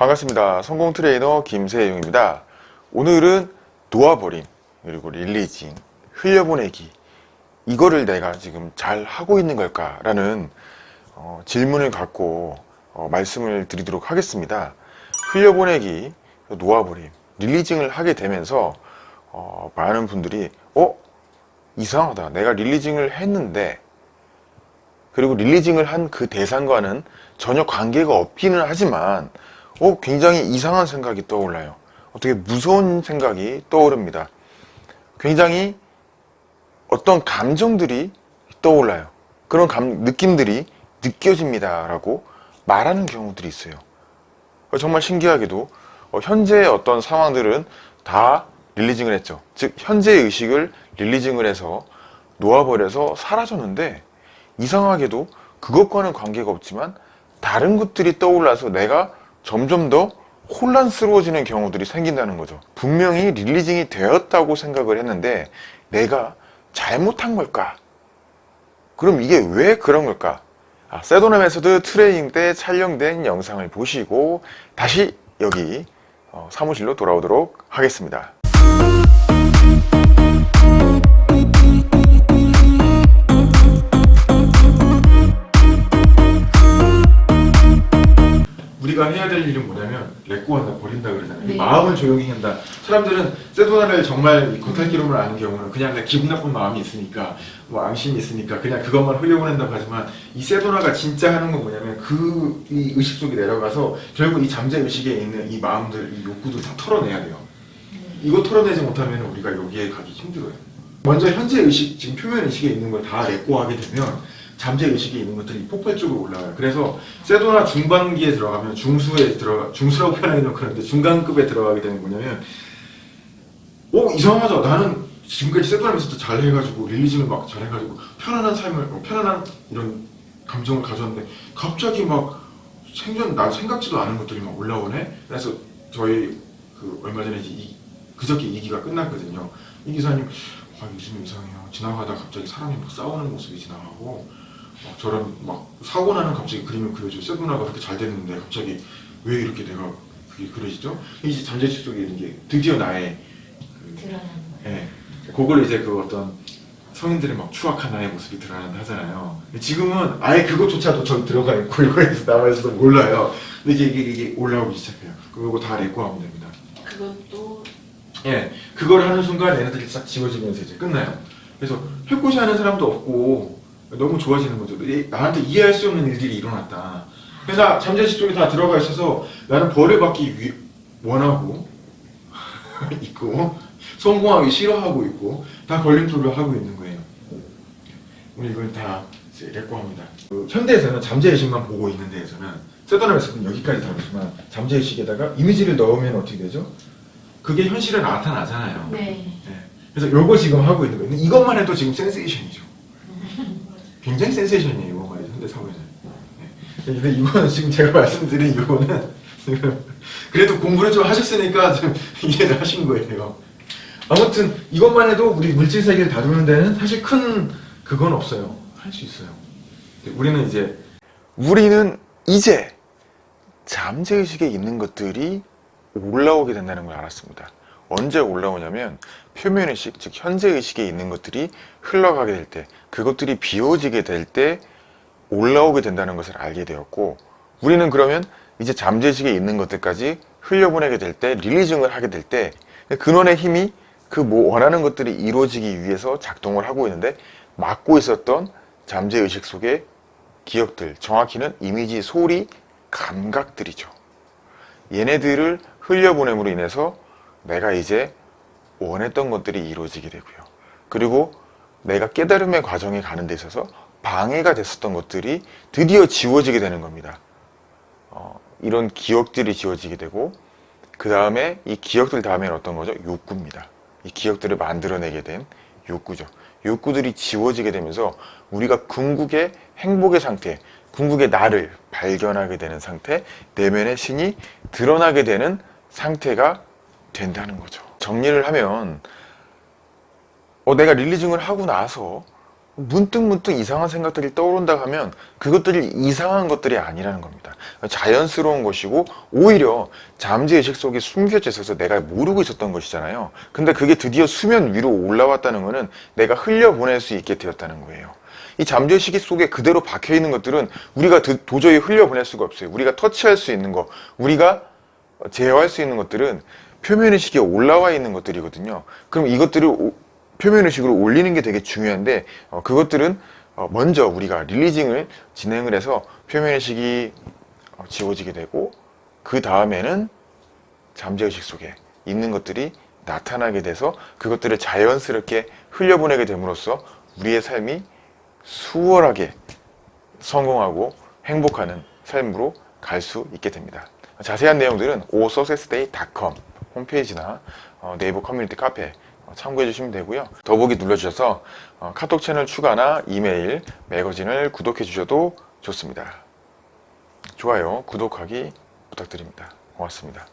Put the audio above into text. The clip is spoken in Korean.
반갑습니다. 성공 트레이너 김세용입니다. 오늘은 놓아버림, 그리고 releasing, 흘려보내기 이거를 내가 지금 잘 하고 있는 걸까? 라는 어, 질문을 갖고 어, 말씀을 드리도록 하겠습니다. 흘려보내기, 놓아버림, releasing을 하게 되면서 어, 많은 분들이 어? 이상하다. 내가 releasing을 했는데 그리고 릴리징을 한 그 대상과는 전혀 관계가 없기는 하지만 어, 굉장히 이상한 생각이 떠올라요. 어떻게 무서운 생각이 떠오릅니다. 굉장히 어떤 감정들이 떠올라요. 그런 감, 느낌들이 느껴집니다. 라고 말하는 경우들이 있어요. 정말 신기하게도 어, 현재의 어떤 상황들은 다 릴리징을 했죠. 즉 현재의 의식을 릴리징을 해서 놓아버려서 사라졌는데 이상하게도 그것과는 관계가 없지만 다른 것들이 떠올라서 내가 점점 더 혼란스러워지는 경우들이 생긴다는 거죠 분명히 releasing이 되었다고 생각을 했는데 내가 잘못한 걸까? 그럼 이게 왜 그런 걸까? 아, method 트레이닝 때 촬영된 영상을 보시고 다시 여기 어, 사무실로 돌아오도록 하겠습니다 조용히 한다. 사람들은 세도나를 정말 겉핥기로만 아는 경우는 그냥 내 기분 나쁜 마음이 있으니까 뭐 앙심이 있으니까 그냥 그것만 흘려보낸다고 하지만 이 세도나가 진짜 하는 건 뭐냐면 그 이 의식 속에 내려가서 결국 이 잠재 의식에 있는 이 마음들 이 욕구들 다 털어내야 돼요. 이거 털어내지 못하면 우리가 여기에 가기 힘들어요. 먼저 현재 의식, 지금 표면 의식에 있는 걸다 레꼬하게 되면 잠재 의식에 있는 것들이 폭발적으로 올라가요. 그래서 세도나 중반기에 들어가면 중수에 들어가 중수라고 표현하기는 그런데 중간급에 들어가게 되는 뭐냐면 오 이상하다. 나는 지금까지 세도나면서도 잘 해가지고 릴리징을 막 잘 해가지고 편안한 삶을 어, 편안한 이런 감정을 가졌는데 갑자기 막 생전 나 생각지도 않은 것들이 막 올라오네. 그래서 저희 그 얼마 전에 이, 그저께 이 기가 끝났거든요. 이 기사님 아 요즘 이상해요. 지나가다 갑자기 사람이 막 싸우는 모습이 지나가고 막 저런 막 사고 나는 갑자기 그림을 그려줘. 세도나가 그렇게 잘 됐는데 갑자기 왜 이렇게 내가 그게 그려지죠? 이제 잠재식 속에 있는 게 드디어 나의 그. 예, 그걸 이제 그 어떤 성인들의 막 추악한 나의 모습이 드러난다 하잖아요. 지금은 아예 그것조차도 저기 들어가 있고 이거에서 남아 있어서 몰라요. 근데 이게, 이게, 이게 올라오기 시작해요. 그거 다 레고하면 됩니다. 그것도 예, 그걸 하는 순간 얘네들이 싹 지워지면서 이제 끝나요. 그래서 해코시 하는 사람도 없고 너무 좋아지는 거죠. 이- 나한테 이해할 수 없는 일들이 일어났다. 그래서 잠재식 쪽에 다 들어가 있어서 나는 벌을 받기 위, 원하고 있고 성공하기 싫어하고 있고 다 걸림돌을 하고 있는 거예요. 우리 이걸 다 레코합니다. 그 현대에서는 잠재의식만 보고 있는 데에서는 세도남에서는 여기까지 다르지만 잠재의식에다가 이미지를 넣으면 어떻게 되죠? 그게 현실에 나타나잖아요. 네. 네. 그래서 요거 지금 하고 있는 거예요. 이것만 해도 지금 센세이션이죠. 굉장히 센세이션이에요, 이것만 해도 현대 사회는. 네. 근데 이거는 지금 제가 말씀드린 이거는 지금 그래도 공부를 좀 하셨으니까 좀 이해를 하신 거예요. 아무튼 이것만 해도 우리 물질 세계를 다루는 데는 사실 큰 그건 없어요. 할 수 있어요. 우리는 이제 우리는 이제 잠재의식에 있는 것들이 올라오게 된다는 걸 알았습니다. 언제 올라오냐면 표면의식, 즉 현재의식에 있는 것들이 흘러가게 될 때, 그것들이 비워지게 될 때 올라오게 된다는 것을 알게 되었고 우리는 그러면 이제 잠재의식에 있는 것들까지 흘려보내게 될 때, 릴리징을 하게 될 때 근원의 힘이 그 뭐 원하는 것들이 이루어지기 위해서 작동을 하고 있는데 막고 있었던 잠재의식 속의 기억들, 정확히는 이미지, 소리, 감각들이죠. 얘네들을 흘려보냄으로 인해서 내가 이제 원했던 것들이 이루어지게 되고요. 그리고 내가 깨달음의 과정에 가는 데 있어서 방해가 됐었던 것들이 드디어 지워지게 되는 겁니다. 어, 이런 기억들이 지워지게 되고 그 다음에 이 기억들 다음에는 어떤 거죠? 욕구입니다. 이 기억들을 만들어내게 된 욕구죠. 욕구들이 지워지게 되면서 우리가 궁극의 행복의 상태, 궁극의 나를 발견하게 되는 상태, 내면의 신이 드러나게 되는 상태가 된다는 거죠. 정리를 하면 어, 내가 릴리징을 하고 나서 문득 문득 이상한 생각들이 떠오른다 하면 그것들이 이상한 것들이 아니라는 겁니다. 자연스러운 것이고 오히려 잠재의식 속에 숨겨져 있어서 내가 모르고 있었던 것이잖아요. 근데 그게 드디어 수면 위로 올라왔다는 것은 내가 흘려보낼 수 있게 되었다는 거예요. 이 잠재의식 속에 그대로 박혀 있는 것들은 우리가 드- 도저히 흘려보낼 수가 없어요. 우리가 터치할 수 있는 것, 우리가 제어할 수 있는 것들은 표면의식에 올라와 있는 것들이거든요. 그럼 이것들을 오- 표면의식으로 올리는 게 되게 중요한데 어, 그것들은 어, 먼저 우리가 릴리징을 진행을 해서 표면의식이 어, 지워지게 되고 그 다음에는 잠재의식 속에 있는 것들이 나타나게 돼서 그것들을 자연스럽게 흘려보내게 됨으로써 우리의 삶이 수월하게 성공하고 행복하는 삶으로 갈 수 있게 됩니다. 자세한 내용들은 osuccessday.com 홈페이지나 어, 네이버 커뮤니티 카페 어, 참고해 주시면 되고요. 더보기 눌러주셔서 어, 카톡 채널 추가나 이메일, 매거진을 구독해 주셔도 좋습니다. 좋아요, 구독하기 부탁드립니다. 고맙습니다.